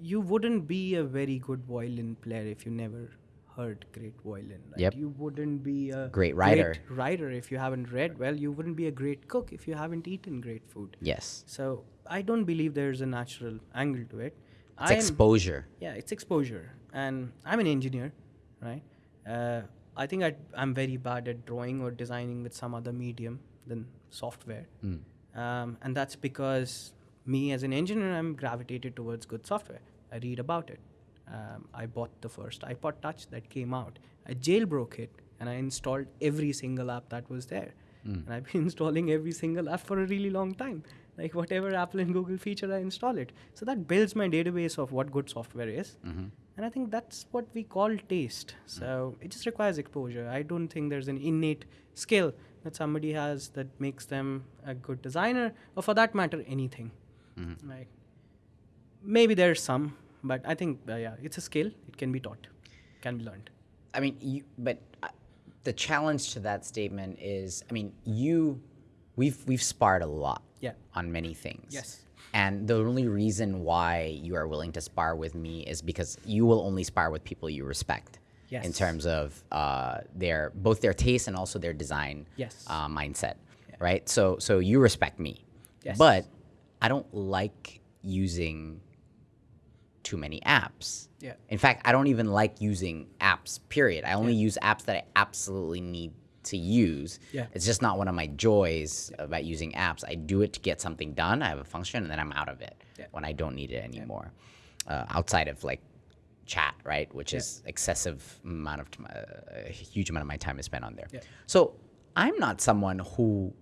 you wouldn't be a very good violin player if you never heard great violin. Right? Yep. You wouldn't be a Great writer. writer if you haven't read well. You wouldn't be a great cook if you haven't eaten great food. Yes, So I don't believe there's a natural angle to it. It's I am- exposure. yeah, it's exposure, and I'm an engineer, right? Uh, I think I, I'm very bad at drawing or designing with some other medium than software, um, and that's because me as an engineer, I'm gravitated towards good software. I read about it. Um, I bought the first iPod Touch that came out. I jailbroke it and I installed every single app that was there. And I've been installing every single app for a really long time. Like whatever Apple and Google feature, I install it. So that builds my database of what good software is. And I think that's what we call taste. So it just requires exposure. I don't think there's an innate skill that somebody has that makes them a good designer, or for that matter, anything. Like maybe there's some, but I think uh, yeah, it's a skill. It can be taught, can be learned. I mean, you, but uh, the challenge to that statement is, I mean, you, we've we've sparred a lot, Yeah. on many things. Yes. And the only reason why you are willing to spar with me is because you will only spar with people you respect. In terms of uh, their both their taste and also their design Yes. uh, mindset, right? So so you respect me, Yes. but I don't like using too many apps. Yeah. In fact, I don't even like using apps, period. I only use apps that I absolutely need to use. Yeah. It's just not one of my joys about using apps. I do it to get something done. I have a function and then I'm out of it Yeah. when I don't need it anymore. Uh, outside of like chat, right? Which is excessive amount of time, uh, a huge amount of my time is spent on there. Yeah. So I'm not someone who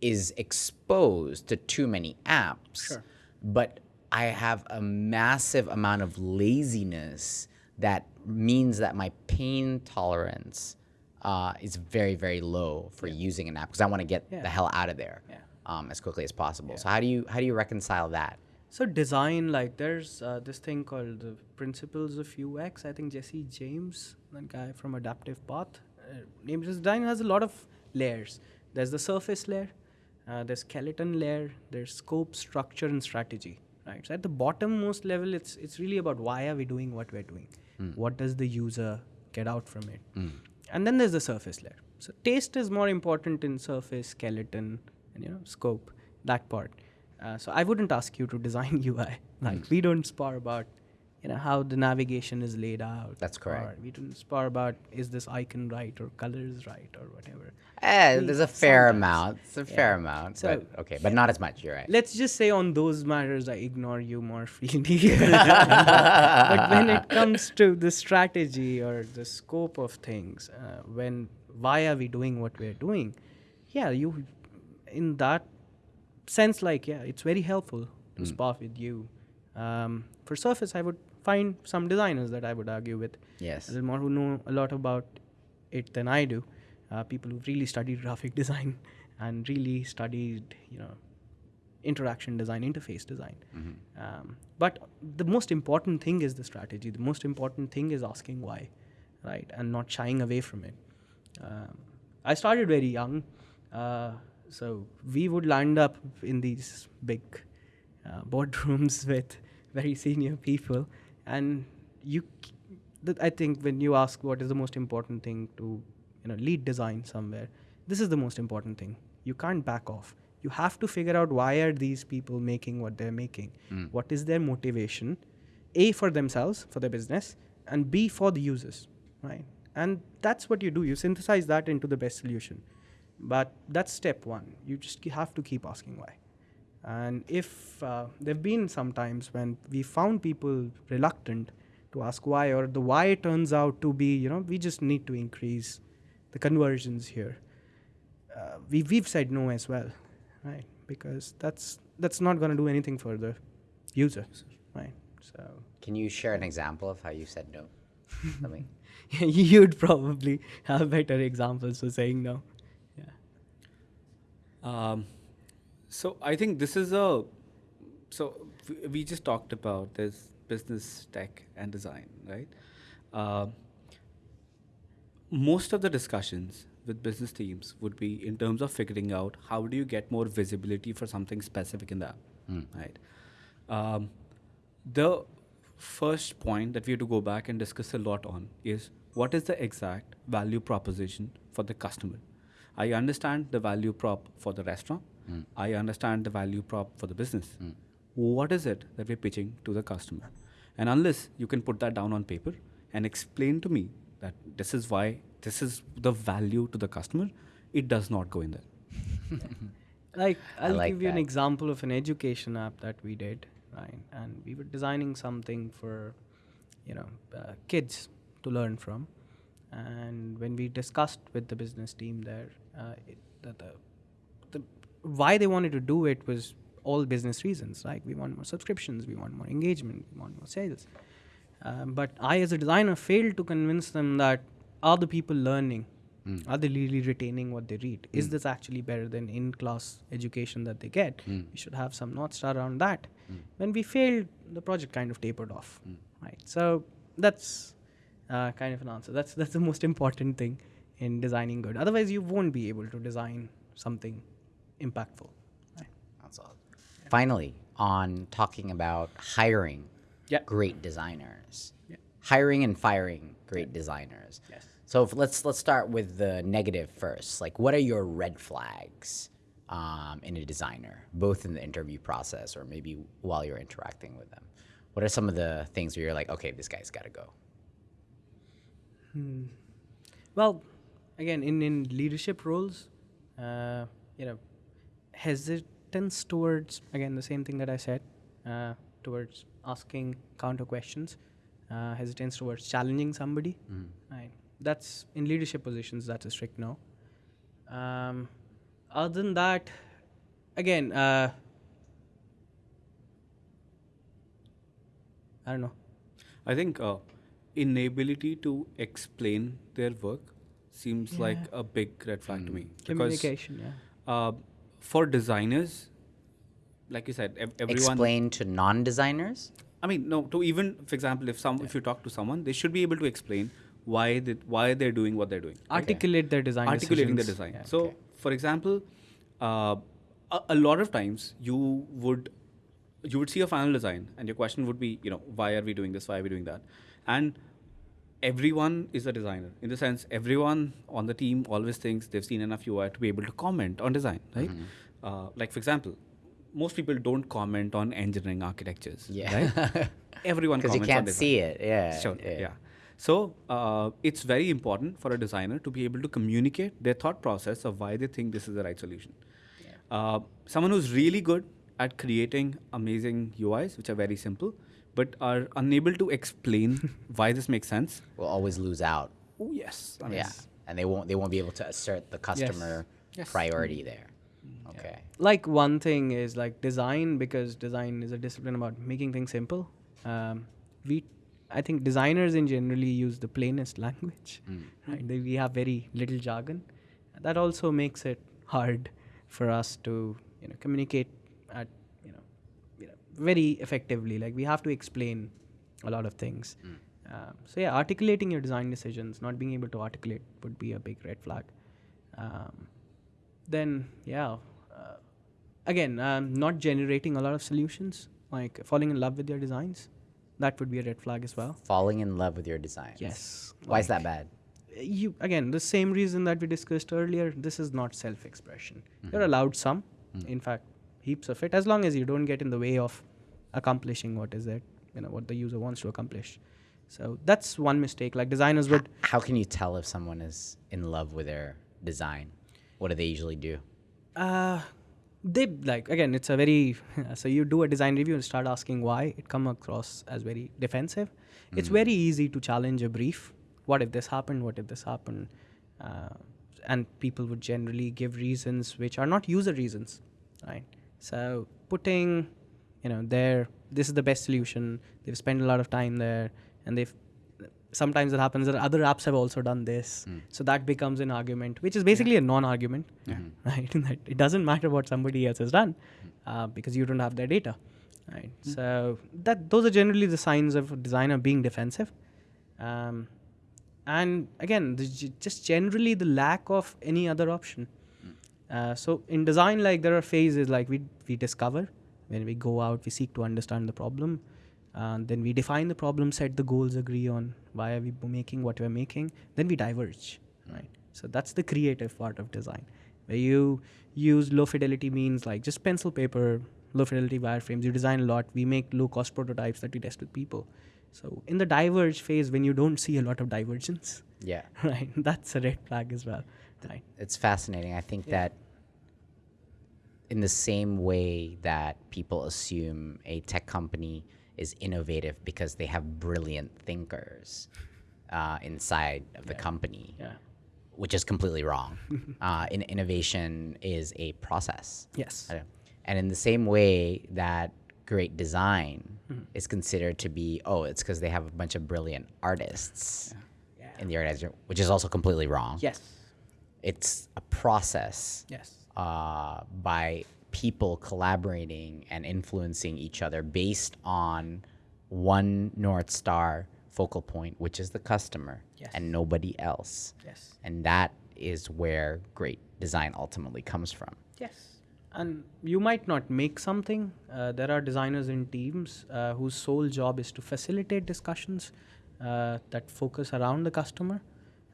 is exposed to too many apps, Sure. but I have a massive amount of laziness that means that my pain tolerance uh, is very, very low for using an app because I want to get Yeah. the hell out of there Yeah. um, as quickly as possible. So how do you how do you reconcile that? So design, like there's uh, this thing called the principles of UX. I think Jesse James, that guy from Adaptive Path, uh, named his design has a lot of layers. There's the surface layer, uh, there's skeleton layer, there's scope, structure, and strategy. Right. So at the bottommost level, it's it's really about why are we doing what we're doing? What does the user get out from it? And then there's the surface layer. So taste is more important in surface, skeleton, and you know scope, that part. Uh, so I wouldn't ask you to design UI. Like we don't spar about, you know, how the navigation is laid out. That's correct. or we don't spar about is this icon right or colors right or whatever. Eh, We- there's a fair sometimes. amount. It's a fair amount. So, but, okay, but not as much. You're right. Let's just say on those matters, I ignore you more freely. but when it comes to the strategy or the scope of things, uh, when why are we doing what we're doing? Yeah, you, in that sense, like yeah, it's very helpful to spar with you. Um, for Surface, I would find some designers that I would argue with Yes. a little more who know a lot about it than I do. Uh, people who've really studied graphic design and really studied, you know, interaction design, interface design. Um, but the most important thing is the strategy. The most important thing is asking why, right, and not shying away from it. Um, I started very young, uh, so we would land up in these big uh, boardrooms with very senior people, and you. I think when you ask what is the most important thing to, you know, lead design somewhere, this is the most important thing. You can't back off. You have to figure out why are these people making what they're making. Hmm. What is their motivation? A for themselves, for their business, and B for the users. right? And that's what you do. You synthesize that into the best solution. But that's step one. You just have to keep asking why. And if uh, there have been some times when we found people reluctant to ask why, or the why turns out to be, you know, we just need to increase the conversions here. Uh, we, we've said no as well, right? Because that's that's not going to do anything for the user, right? So Can you share an example of how you said no? I mean, you'd probably have better examples for saying no. Yeah. Um, so I think this is a. So we just talked about this business tech and design, right? Um most of the discussions with business teams would be in terms of figuring out how do you get more visibility for something specific in the app, right? Um, the first point that we have to go back and discuss a lot on is what is the exact value proposition for the customer. I understand the value prop for the restaurant. I understand the value prop for the business. What is it that we're pitching to the customer? And unless you can put that down on paper and explain to me that this is why this is the value to the customer, it does not go in there. Like I I'll like give you an example of an education app that we did, right? And we were designing something for, you know, uh, kids to learn from. And when we discussed with the business team there, uh, it, the, the the why they wanted to do it was all business reasons. Like we want more subscriptions, we want more engagement, we want more sales. Um, but I, as a designer, failed to convince them that are the people learning? Hmm. Are they really retaining what they read? Is hmm. this actually better than in-class education that they get? Hmm. We should have some north star around that. When we failed, the project kind of tapered off, right? So that's uh, kind of an answer. That's that's the most important thing in designing good. Otherwise, you won't be able to design something impactful. Right? That's all. Finally, on talking about hiring Yeah. great designers, Yeah. hiring and firing great designers. Yes. So if, let's let's start with the negative first. Like, what are your red flags um, in a designer, both in the interview process or maybe while you're interacting with them? What are some of the things where you're like, okay, this guy's got to go? Hmm. Well, again, in, in leadership roles, uh, you know, hesitance towards again the same thing that I said, uh, towards asking counter questions, uh, hesitance towards challenging somebody. Right. That's in leadership positions. That's a strict no. Um, other than that, again, uh, I don't know. I think uh, inability to explain their work seems like a big red flag to me. because, Communication. Yeah. Uh, for designers, like you said, ev- everyone. Explain to non-designers. I mean, no. To even, for example, if some, if you talk to someone, they should be able to explain why they, why they're doing what they're doing. Articulate their design. articulating the decisions. design. Yeah. So, Okay. for example, uh, a, a lot of times you would you would see a final design, and your question would be, you know, why are we doing this? Why are we doing that? And everyone is a designer in the sense everyone on the team always thinks they've seen enough UI to be able to comment on design, right? Uh, like for example, most people don't comment on engineering architectures, Yeah. right? Everyone Because you can't see it. Yeah. Sure. Yeah. So uh, it's very important for a designer to be able to communicate their thought process of why they think this is the right solution. Uh, someone who's really good at creating amazing UIs, which are very simple, but are unable to explain why this makes sense. Will always lose out. Oh yes. I mean, yeah. And they won't. They won't be able to assert the customer Yes. priority there. Okay. like one thing is like design because design is a discipline about making things simple um, we i think designers in generally use the plainest language right they, we have very little jargon that also makes it hard for us to you know communicate at you know, you know very effectively. Like we have to explain a lot of things. Um, so yeah articulating your design decisions not being able to articulate would be a big red flag. Um, then yeah uh, again um, not generating a lot of solutions like falling in love with your designs that would be a red flag as well. Falling in love with your designs. yes Why is that bad? you again the same reason that we discussed earlier this is not self-expression. You're allowed some in fact heaps of it as long as you don't get in the way of accomplishing what is it you know what the user wants to accomplish. So that's one mistake. Like designers would How can you tell if someone is in love with their design? What do they usually do? uh, they like again it's a very so you do a design review and start asking why. It come across as very defensive. It's very easy to challenge a brief. What if this happened? What if this happened? Uh, and people would generally give reasons which are not user reasons right? So putting you know there this is the best solution. They've spent a lot of time there and they've sometimes it happens that other apps have also done this. So that becomes an argument which is basically a non-argument right? That it doesn't matter what somebody else has done uh, because you don't have their data right? So that those are generally the signs of a designer being defensive. Um, and again g- just generally the lack of any other option. Uh, so in design like there are phases like we we discover when we go out we seek to understand the problem uh, then we define the problem set the goals agree on why are we making what we're making then we diverge right? So that's the creative part of design where you use low fidelity means like just pencil paper low fidelity wireframes. You design a lot. We make low cost prototypes that we test with people. So in the diverge phase when you don't see a lot of divergence Yeah. right that's a red flag as well right? It's fascinating. I think that in the same way that people assume a tech company is innovative because they have brilliant thinkers uh, inside of the company, yeah. which is completely wrong. uh, in, innovation is a process. yes. And in the same way that great design is considered to be, oh, it's because they have a bunch of brilliant artists in the organization, which is also completely wrong. yes. It's a process. Yes uh, by people collaborating and influencing each other based on one North Star focal point, which is the customer Yes. and nobody else. yes And that is where great design ultimately comes from. Yes. And you might not make something. Uh, there are designers in teams uh, whose sole job is to facilitate discussions uh, that focus around the customer.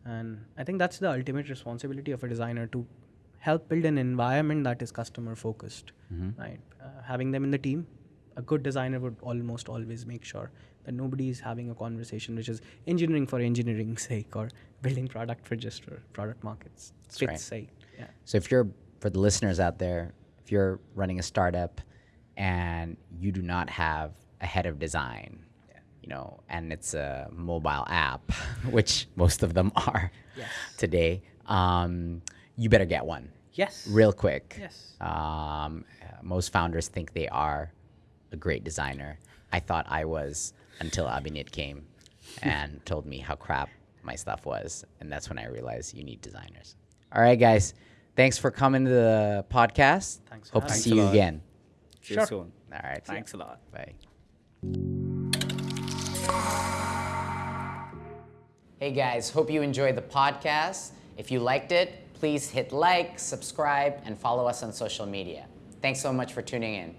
And I think that's the ultimate responsibility of a designer to help build an environment that is customer focused. Right? Uh, having them in the team, a good designer would almost always make sure that nobody is having a conversation which is engineering for engineering's sake or building product for just for product markets That's right. sake. Yeah. So if you're for the listeners out there, if you're running a startup and you do not have a head of design, you know, and it's a mobile app, which most of them are Yes. today, um, you better get one Yes. real quick. Yes. Um, uh, most founders think they are a great designer. I thought I was until Abhinit came and told me how crap my stuff was. And that's when I realized you need designers. All right, guys. Thanks for coming to the podcast. Thanks for Hope to having see you lot. again. See Sure. you soon. All right. Thanks a lot. Bye. Hey guys, hope you enjoyed the podcast. If you liked it, Please hit like, subscribe, and follow us on social media. Thanks so much for tuning in.